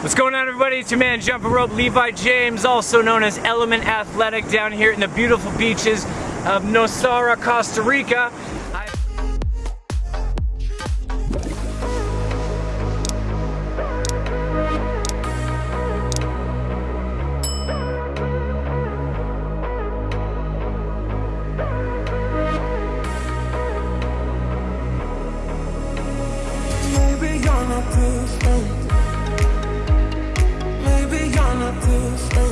What's going on everybody? It's your man Jumping Rope Levi James, also known as Element Athletic down here in the beautiful beaches of Nosara, Costa Rica. Maybe you're not not